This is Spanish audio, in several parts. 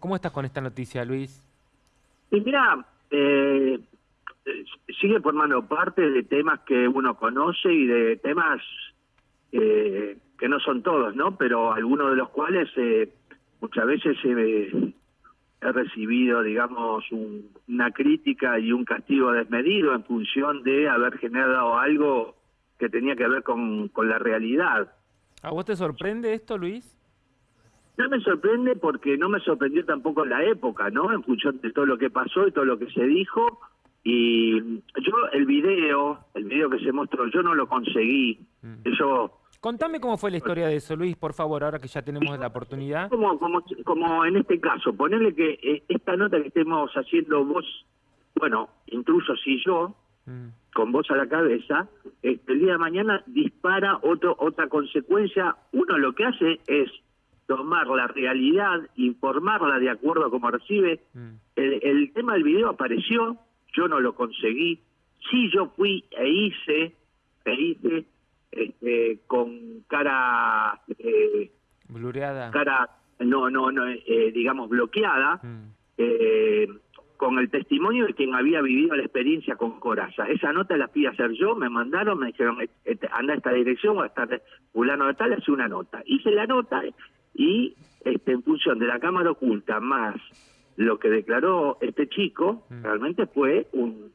cómo estás con esta noticia, Luis? Y mira, eh, sigue formando parte de temas que uno conoce y de temas eh, que no son todos, ¿no? Pero algunos de los cuales eh, muchas veces he recibido, digamos, una crítica y un castigo desmedido en función de haber generado algo que tenía que ver con, con la realidad. ¿A vos te sorprende esto, Luis? No me sorprende porque no me sorprendió tampoco la época, ¿no? En función de todo lo que pasó y todo lo que se dijo. Y yo el video, el video que se mostró, yo no lo conseguí. Mm. Eso Contame cómo fue la historia de eso, Luis, por favor, ahora que ya tenemos la oportunidad. Como, como, como en este caso, ponerle que eh, esta nota que estemos haciendo vos, bueno, intrusos y yo, mm. con vos a la cabeza, este, el día de mañana dispara otro, otra consecuencia. Uno lo que hace es tomar la realidad, informarla de acuerdo a cómo recibe. Mm. El, el tema del video apareció, yo no lo conseguí. Sí, yo fui e hice, e hice este, con cara eh, blureada cara no no no eh, digamos bloqueada mm. eh, con el testimonio de quien había vivido la experiencia con Coraza. Esa nota la fui a hacer yo, me mandaron, me dijeron, este, anda a esta dirección o a estar fulano de tal, hace una nota. Hice la nota y este, en función de la cámara oculta más lo que declaró este chico, mm. realmente fue un,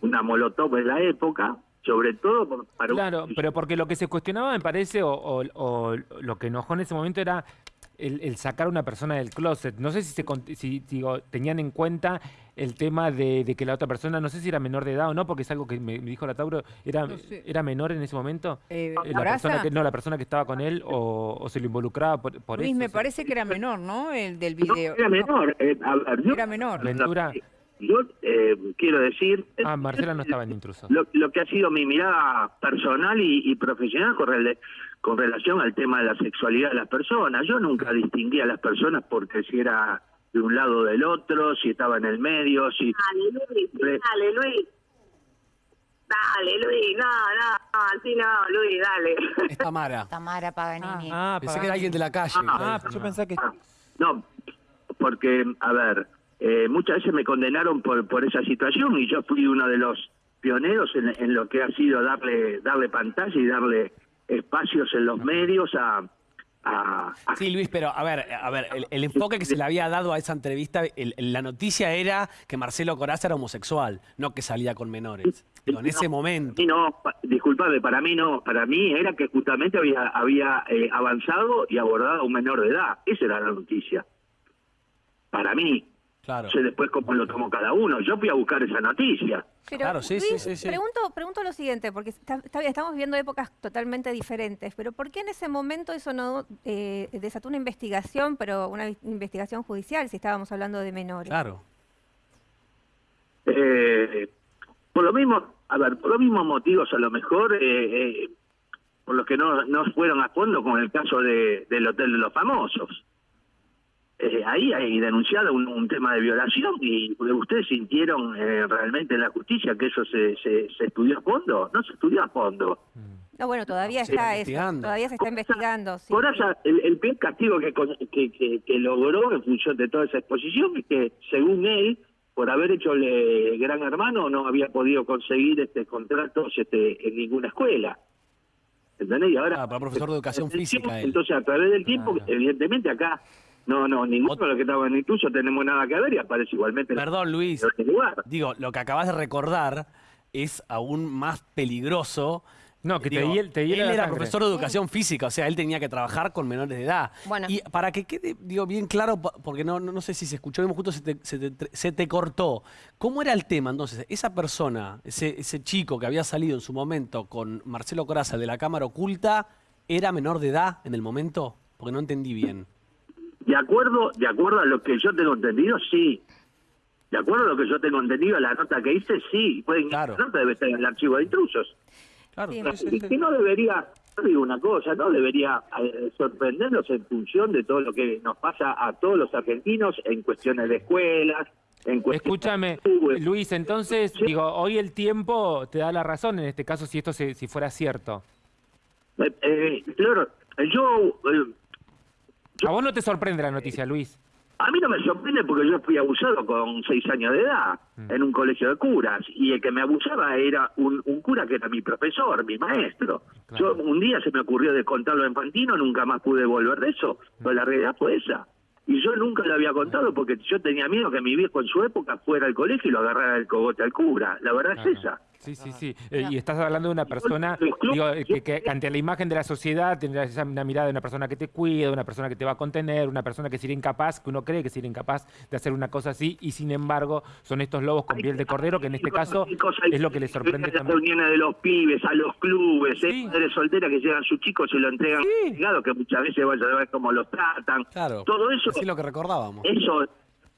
una molotov de la época, sobre todo para Claro, pero porque lo que se cuestionaba, me parece, o, lo que enojó en ese momento era el, sacar a una persona del closet. No sé si, se, si digo, tenían en cuenta el tema de, que la otra persona, no sé si era menor de edad o no, porque es algo que me, dijo la Tauro, ¿era, ¿era menor en ese momento? Eh, la persona que, no, la persona que estaba con él o, se lo involucraba por, por Luis, eso. me parece que era menor, ¿no? El del video. era menor. Eh, era menor. Ventura. Yo eh, quiero decir... Ah, Marcela no estaba en intruso. Lo, que ha sido mi mirada personal y, profesional con, con relación al tema de la sexualidad de las personas. Yo nunca distinguí a las personas porque si era de un lado o del otro, si estaba en el medio, si... Dale, Luis, dale, Luis. Dale, Luis, no, no, así no, Luis, dale. Es Tamara. Tamara Paganini. Ah, pensé que era alguien de la calle. Ah, yo pensé que... No, porque, a ver, eh, muchas veces me condenaron por, por esa situación y yo fui uno de los pioneros en, lo que ha sido darle darle pantalla y darle espacios en los medios a, Sí, Luis, pero a ver, a ver, el, enfoque que se le había dado a esa entrevista, la noticia era que Marcelo Coraza era homosexual, no que salía con menores. en ese momento. No, disculpame, para mí no, para mí era que justamente había, había eh, avanzado y abordado a un menor de edad. Esa era la noticia. Para mí, Claro. sé después cómo lo tomó cada uno. Yo fui a buscar esa noticia. claro, sí, sí, sí, Pregunto, pregunto lo siguiente, porque está, estamos viviendo épocas totalmente diferentes, pero ¿por qué en ese momento eso no eh, desató una investigación, pero una investigación judicial, si estábamos hablando de menores? Claro. Eh, por lo mismo, a ver, por los mismos motivos a lo mejor, eh, por los que no, no fueron a fondo con el caso de, del Hotel de los Famosos. Eh, ahí hay denunciado un, tema de violación y ustedes sintieron eh, realmente en la justicia que eso se, se, estudió a fondo. No se estudió a fondo. Mm. No, bueno, todavía está eso, todavía se está investigando. Sí. Por eso, el, el peor castigo que, que, que, logró en función de toda esa exposición es que, según él, por haber hecho el Gran Hermano, no había podido conseguir este contratos este, en ninguna escuela. ¿Entendés? Y ahora, ah, para profesor de educación física. entonces, a través del tiempo, evidentemente acá no, no, ninguno de los que estaban incluso tenemos nada que ver y aparece igualmente. Perdón, Luis. Digo, lo que acabas de recordar es aún más peligroso. No, que te, Él era profesor de educación física, o sea, él tenía que trabajar con menores de edad. Bueno. Y para que quede, digo, bien claro, porque no, no, sé si se escuchó, justo se te, se, te, se te, cortó. ¿Cómo era el tema entonces? Esa persona, ese, ese chico que había salido en su momento con Marcelo Coraza de la cámara oculta, ¿era menor de edad en el momento? Porque no entendí bien. De acuerdo, de acuerdo a lo que yo tengo entendido, sí. De acuerdo a lo que yo tengo entendido, la nota que hice, sí. Pueden, La nota debe estar en el archivo de intrusos. Claro. y no debería, digo una cosa, no debería eh, sorprendernos en función de todo lo que nos pasa a todos los argentinos en cuestiones de escuelas, en Escúchame, Luis, entonces, digo, hoy el tiempo te da la razón en este caso si esto se, si fuera cierto. Eh, eh, claro, yo ¿A vos no te sorprende la noticia, Luis? A mí no me sorprende porque yo fui abusado con seis años de edad Mm. en un colegio de curas y el que me abusaba era un, un cura que era mi profesor, mi maestro. Claro. Yo un día se me ocurrió de contarlo en Fantino, nunca más pude volver de eso, pero la realidad fue esa. Y yo nunca lo había contado porque yo tenía miedo que mi viejo en su época fuera al colegio y lo agarrara el cogote al cura. La verdad Claro. es esa. Sí, sí, sí. Eh, y estás hablando de una persona, digo, que, que ante la imagen de la sociedad tendrás esa- una mirada de una persona que te cuida, una persona que te va a contener, una persona que sería incapaz, que uno cree que sería incapaz de hacer una cosa así, y sin embargo son estos lobos con piel de cordero, que en este caso es lo que les sorprende a las también. reuniones de los pibes, a los clubes, Sí. ¿eh? madres solteras que llegan sus chicos y lo entregan Sí. ligado, que muchas veces vaya a ver cómo los tratan. Claro. Todo eso, Así lo que recordábamos. eso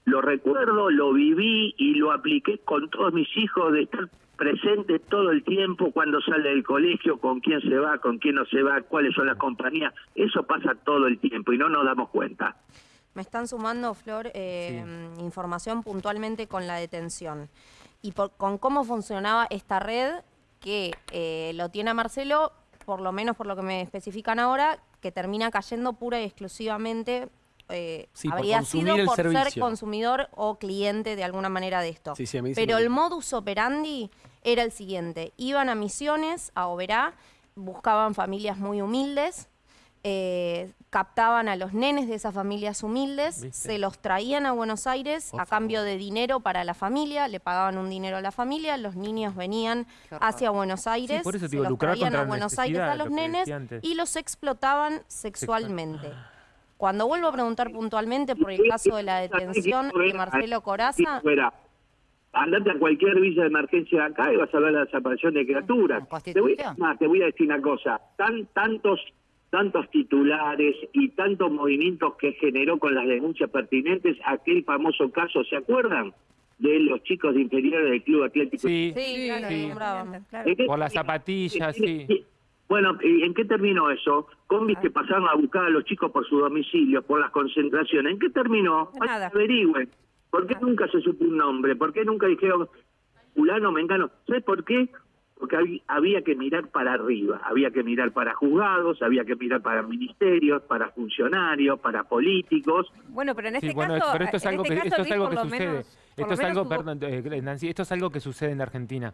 lo recuerdo, lo viví y lo apliqué con todos mis hijos de estar presente todo el tiempo cuando sale del colegio, con quién se va, con quién no se va, cuáles son las compañías. Eso pasa todo el tiempo y no nos damos cuenta. Me están sumando, Flor, eh, información puntualmente con la detención y por- con cómo funcionaba esta red que eh, lo tiene a Marcelo, por lo menos por lo que me especifican ahora, que termina cayendo pura y exclusivamente. Eh, Sí, habría sido por ser consumidor o cliente de alguna manera de esto. Sí, sí, a mí dicen Pero el modus operandi era el siguiente. Iban a Misiones, a Oberá, buscaban familias muy humildes, eh, captaban a los nenes de esas familias humildes, ¿Viste? se los traían a Buenos Aires a cambio de dinero para la familia, le pagaban un dinero a la familia, los niños venían hacia Buenos Aires, por eso te se digo, los traían a Buenos Aires a los lo nenes y los explotaban sexualmente. Cuando vuelvo a preguntar puntualmente por el caso de la detención de Marcelo Coraza, Fuera. Andate a cualquier villa de emergencia de acá y vas a ver la desaparición de criaturas. ¿Con Te voy, Constitución? más, te voy a decir una cosa. Tan, tantos, tantos titulares y tantos movimientos que generó con las denuncias pertinentes aquel famoso caso, ¿se acuerdan? De los chicos de inferiores del Club Atlético. Sí, sí, claro, sí. Claro. ¿En qué- Por las zapatillas, sí. Bueno, ¿y ¿en qué terminó eso? Combis que pasaron a buscar a los chicos por su domicilio, por las concentraciones. ¿En qué terminó? Nada. Averigüen. ¿Por qué nunca se supo un nombre? ¿Por qué nunca dijeron fulano, mengano? ¿Sabes por qué? Porque hab- había que mirar para arriba, había que mirar para juzgados, había que mirar para ministerios, para funcionarios, para políticos. Bueno, pero en este Sí, bueno, caso, pero esto es algo este que esto es algo que sucede. menos- esto es algo, hubo- perdón, eh, Nancy, esto es algo que sucede en Argentina.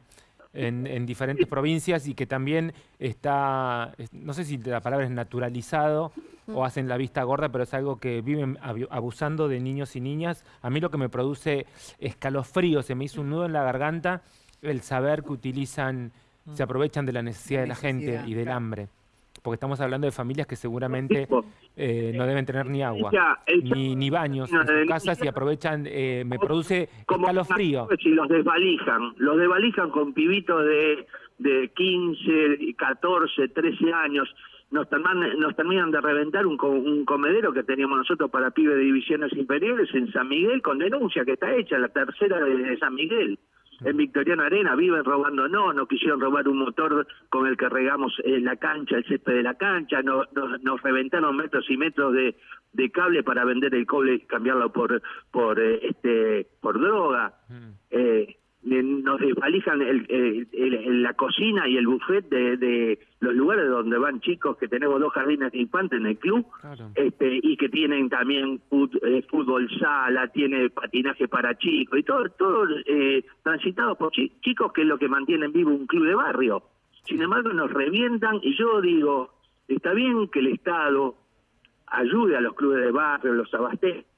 En, en diferentes provincias y que también está, es- no sé si la palabra es naturalizado o hacen la vista gorda, pero es algo que viven abu- abusando de niños y niñas. A mí lo que me produce escalofrío, se me hizo un nudo en la garganta el saber que utilizan, se aprovechan de la necesidad de la gente y del claro. hambre. Porque estamos hablando de familias que seguramente eh, no deben tener ni agua, ni, ni baños en sus casas y aprovechan, eh, me produce escalofrío. si los desvalijan, los desvalijan con pibitos de, de 15, 14, 13 años. Nos terminan, nos terminan de reventar un, un comedero que teníamos nosotros para pibes de divisiones inferiores en San Miguel con denuncia que está hecha, la tercera de San Miguel. En Victoriano Arena viven robando, no, no quisieron robar un motor con el que regamos eh, la cancha, el césped de la cancha, no, no- nos reventaron metros y metros de, de cable para vender el cobre y cambiarlo por por eh, este por droga. Eh, eh, nos desvalijan el, el- la cocina y el buffet de, de los lugares donde van chicos que tenemos dos jardines de infantes en el club Claro. este y que tienen también fut- eh, fútbol sala, tiene patinaje para chicos y todo todo eh, transitado por chi- chicos que es lo que mantienen vivo un club de barrio. Sin embargo nos revientan y yo digo, está bien que el Estado ayude a los clubes de barrio, los abastezca,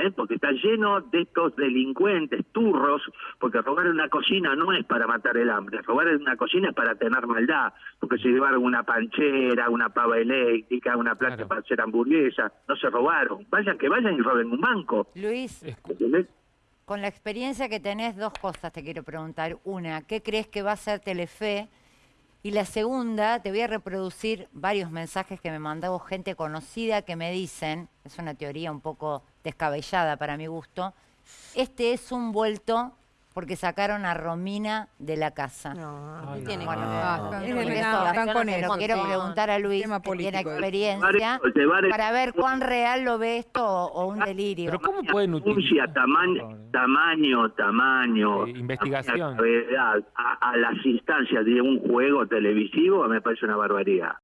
¿eh? porque está lleno de estos delincuentes, turros, porque robar una cocina no es para matar el hambre, robar una cocina es para tener maldad, porque se llevaron una panchera, una pava eléctrica, una plancha Claro. para hacer hamburguesa, no se robaron, vayan que vayan y roben un banco. Luis, ¿entendés? con la experiencia que tenés, dos cosas te quiero preguntar. Una, ¿qué crees que va a hacer Telefe? Y la segunda, te voy a reproducir varios mensajes que me mandó gente conocida que me dicen, es una teoría un poco descabellada para mi gusto, este es un vuelto porque sacaron a Romina de la casa. No, Ay, no tiene no. están con quiero preguntar a Luis, que tiene experiencia, Llevar para ver cuán real lo ve esto o, o un delirio. Pero ¿cómo pueden utilizar? tamaño, tamaño, tamaño, Eh, investigación. gravedad, a, a las instancias de un juego televisivo me parece una barbaridad.